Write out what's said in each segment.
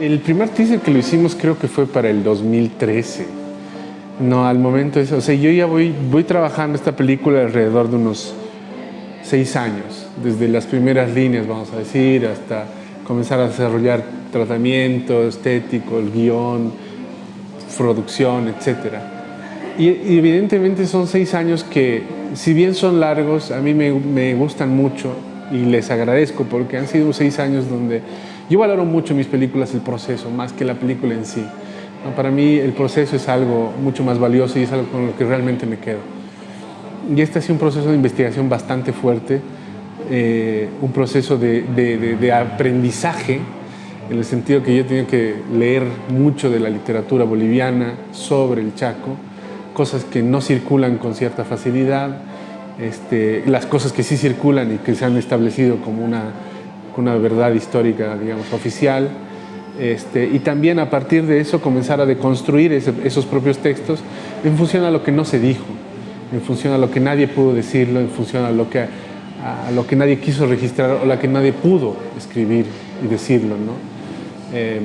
El primer teaser que lo hicimos creo que fue para el 2013. No, al momento es, o sea, yo ya voy, voy trabajando esta película alrededor de unos seis años, desde las primeras líneas, vamos a decir, hasta comenzar a desarrollar tratamiento estético, el guion, producción, etc. Y, y evidentemente son seis años que, si bien son largos, a mí me, me gustan mucho y les agradezco porque han sido seis años donde yo valoro mucho en mis películas el proceso más que la película en sí. Para mí el proceso es algo mucho más valioso y es algo con lo que realmente me quedo. Y este ha sido un proceso de investigación bastante fuerte, eh, un proceso de, de, de, aprendizaje en el sentido que yo he tenido que leer mucho de la literatura boliviana sobre el Chaco, cosas que no circulan con cierta facilidad, este, las cosas que sí circulan y que se han establecido como una, una verdad histórica, digamos, oficial, este, y también a partir de eso comenzar a deconstruir esos propios textos en función a lo que no se dijo, en función a lo que nadie pudo decirlo, en función a lo que, a lo que nadie quiso registrar o la que nadie pudo escribir y decirlo. ¿no? Em,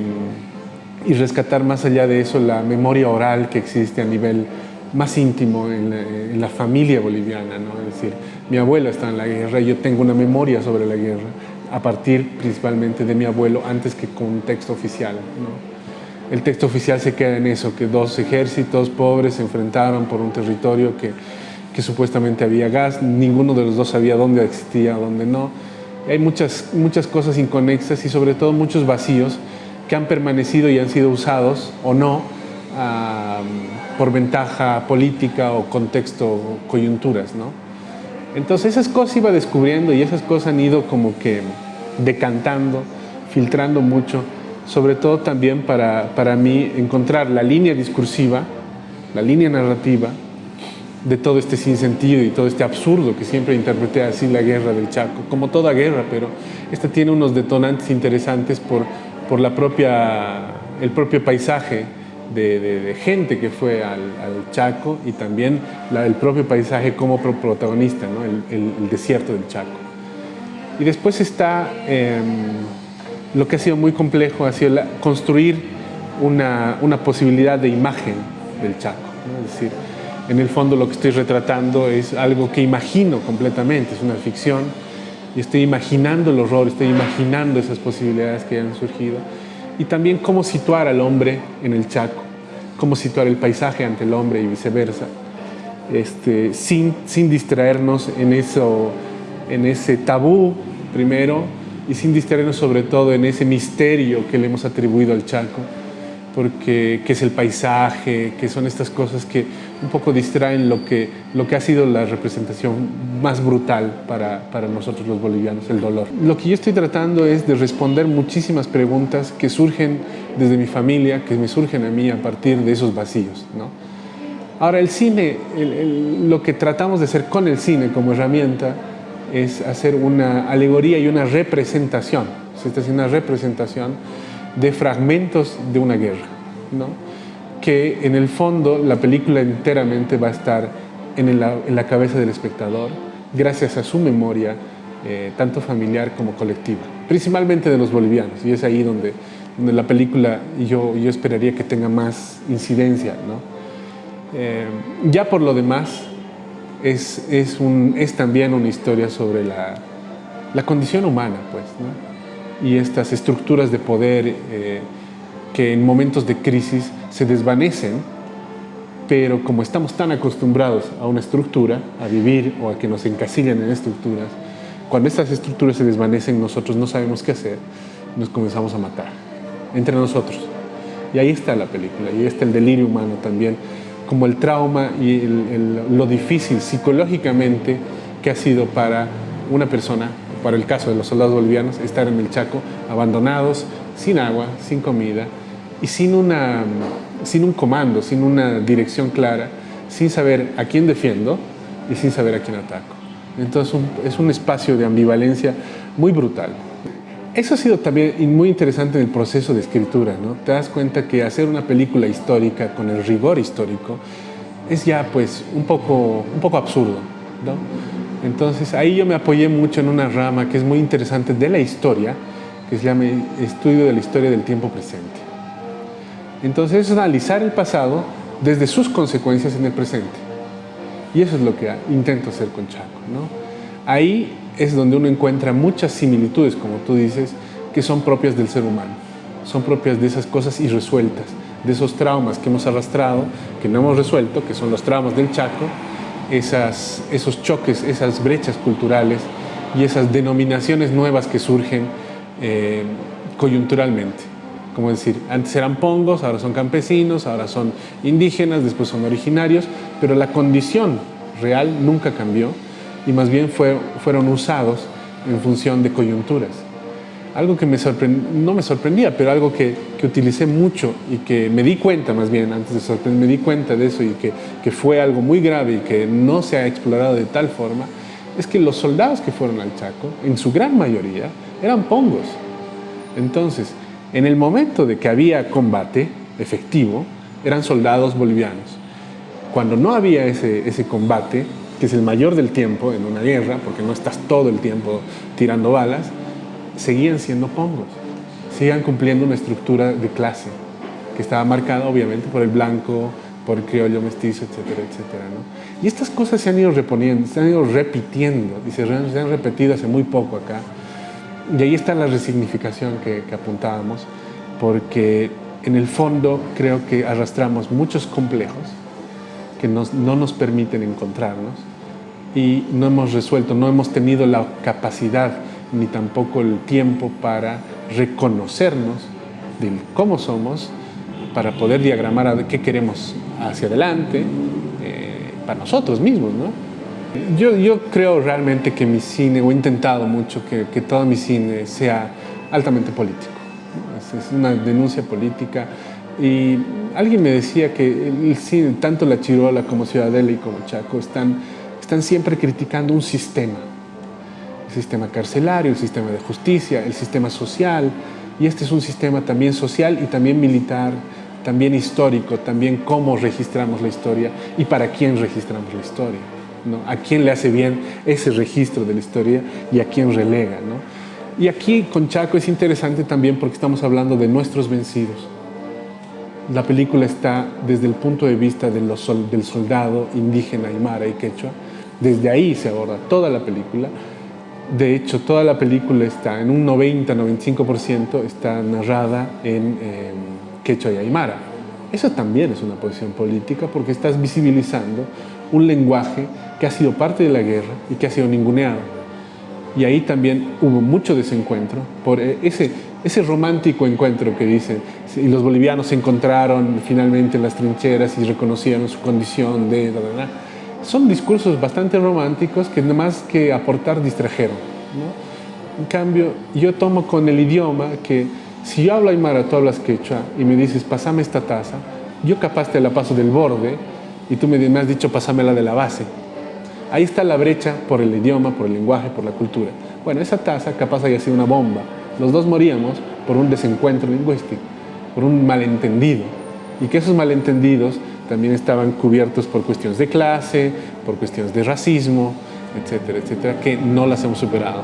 y rescatar más allá de eso la memoria oral que existe a nivel más íntimo en la, familia boliviana, ¿no? es decir, mi abuela está en la guerra, yo tengo una memoria sobre la guerra, a partir principalmente de mi abuelo, antes que con un texto oficial. El texto oficial se queda en eso, que dos ejércitos pobres se enfrentaron por un territorio que, supuestamente había gas, ninguno de los dos sabía dónde existía, dónde no. Hay muchas, muchas cosas inconexas y sobre todo muchos vacíos que han permanecido y han sido usados o no por ventaja política o contexto, coyunturas, ¿no? Entonces esas cosas iba descubriendo y esas cosas han ido como que decantando, filtrando mucho, sobre todo también para, para mí encontrar la línea discursiva, la línea narrativa de todo este sinsentido y todo este absurdo que siempre interpreté así la guerra del Chaco, como toda guerra, pero esta tiene unos detonantes interesantes por, por la propia, el propio paisaje de, gente que fue al, Chaco y también el propio paisaje como protagonista, ¿no? el, desierto del Chaco. Y después está em, lo que ha sido muy complejo, ha sido construir una, una, posibilidad de imagen del Chaco. Es decir, en el fondo lo que estoy retratando es algo que imagino completamente, es una ficción, y estoy imaginando el horror, estoy imaginando esas posibilidades que han surgido y también cómo situar al hombre en el Chaco, cómo situar el paisaje ante el hombre y viceversa, este, sin, sin distraernos en, eso, en ese tabú primero y sin distraernos sobre todo en ese misterio que le hemos atribuido al Chaco, porque que es el paisaje, que son estas cosas que un poco distraen lo que, lo que ha sido la representación más brutal para, para nosotros los bolivianos, el dolor. Lo que yo estoy tratando es de responder muchísimas preguntas que surgen desde mi familia, que me surgen a mí a partir de esos vacíos. ¿no? Ahora, el cine, lo que tratamos de hacer con el cine como herramienta es hacer una alegoría y una representación. Se está haciendo una representación de fragmentos de una guerra, ¿no? Que en el fondo la película enteramente va a estar en la, cabeza del espectador gracias a su memoria, eh, tanto familiar como colectiva, principalmente de los bolivianos, y es ahí donde, donde la película yo, yo esperaría que tenga más incidencia. ¿no? Eh, ya por lo demás, es, es, un, es también una historia sobre la, la condición humana, pues, ¿no? y estas estructuras de poder eh, que en momentos de crisis se desvanecen, pero como estamos tan acostumbrados a una estructura, a vivir o a que nos encasillan en estructuras, cuando estas estructuras se desvanecen nosotros no sabemos qué hacer, nos comenzamos a matar, entre nosotros. Y ahí está la película, y ahí está el delirio humano también, como el trauma y lo difícil psicológicamente que ha sido para una persona para el caso de los soldados bolivianos, estar en el Chaco abandonados, sin agua, sin comida y sin, una, sin un comando, sin una dirección clara, sin saber a quién defiendo y sin saber a quién ataco. Entonces es un espacio de ambivalencia muy brutal. Eso ha sido también muy interesante en el proceso de escritura, ¿no? Te das cuenta que hacer una película histórica con el rigor histórico es ya pues un poco, un poco absurdo, ¿no? Entonces ahí yo me apoyé mucho en una rama que es muy interesante de la historia, que se llama Estudio de la Historia del Tiempo Presente. Entonces es analizar el pasado desde sus consecuencias en el presente. Y eso es lo que intento hacer con Chaco. Ahí es donde uno encuentra muchas similitudes, como tú dices, que son propias del ser humano. Son propias de esas cosas irresueltas, de esos traumas que hemos arrastrado, que no hemos resuelto, que son los traumas del Chaco, esos choques, esas brechas culturales y esas denominaciones nuevas que surgen eh, coyunturalmente. Como decir, antes eran pongos, ahora son campesinos, ahora son indígenas, después son originarios, pero la condición real nunca cambió y más bien fue, fueron usados en función de coyunturas. Algo que me no me sorprendía, pero algo que, que, utilicé mucho y que me di cuenta más bien, antes de sorprender, me di cuenta de eso y que, que fue algo muy grave y que no se ha explorado de tal forma, es que los soldados que fueron al Chaco, en su gran mayoría, eran pongos. Entonces, en el momento de que había combate efectivo, eran soldados bolivianos. Cuando no había ese, ese combate, que es el mayor del tiempo en una guerra, porque no estás todo el tiempo tirando balas, seguían siendo pongos, seguían cumpliendo una estructura de clase que estaba marcada obviamente por el blanco, por criollo mestizo, etcétera, etcétera. Y estas cosas se han ido reponiendo, se han ido repitiendo y se, han repetido hace muy poco acá. Y ahí está la resignificación que, apuntábamos, porque en el fondo creo que arrastramos muchos complejos que no nos permiten encontrarnos y no hemos resuelto, no hemos tenido la capacidad ni tampoco el tiempo para reconocernos de cómo somos, para poder diagramar qué queremos hacia adelante, eh, para nosotros mismos. ¿no? Yo, yo creo realmente que mi cine, o he intentado mucho que, que todo mi cine sea altamente político. Es, una denuncia política. Y alguien me decía que el cine, tanto La Chirola como Ciudadela y como Chaco están, están siempre criticando un sistema sistema carcelario, el sistema de justicia, el sistema social, y este es un sistema también social y también militar, también histórico, también cómo registramos la historia y para quién registramos la historia. A quién le hace bien ese registro de la historia y a quién relega. ¿no? Y aquí con Chaco es interesante también porque estamos hablando de nuestros vencidos. La película está desde el punto de vista del soldado indígena aymara y quechua. Desde ahí se aborda toda la película de hecho, toda la película está, en un 90-95%, está narrada en quechua y aymara. Eso también es una posición política porque estás visibilizando un lenguaje que ha sido parte de la guerra y que ha sido ninguneado. Y ahí también hubo mucho desencuentro por e, ese, ese romántico encuentro que dicen, y los bolivianos se encontraron finalmente en las trincheras y reconocieron su condición de son discursos bastante románticos que más que aportar distrajeron. En cambio, yo tomo con el idioma que si yo hablo aymara, tú hablas quechua y me dices, pasame esta taza, yo capaz te la paso del borde y tú me, has dicho, pasámela de la base. Ahí está la brecha por el idioma, por el lenguaje, por la cultura. Bueno, esa taza capaz haya sido una bomba. Los dos moríamos por un desencuentro lingüístico, por un malentendido. Y que esos malentendidos también estaban cubiertos por cuestiones de clase, por cuestiones de racismo, etcétera, etcétera, que no las hemos superado.